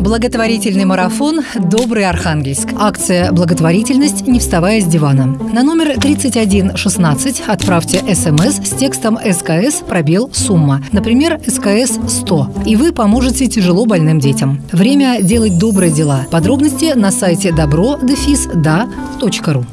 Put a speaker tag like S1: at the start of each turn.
S1: Благотворительный марафон «Добрый Архангельск». Акция «Благотворительность. Не вставая с дивана». На номер 3116 отправьте смс эм с текстом «СКС. Пробел. Сумма». Например, «СКС 100». И вы поможете тяжело больным детям. Время делать добрые дела. Подробности на сайте добро-да.ру.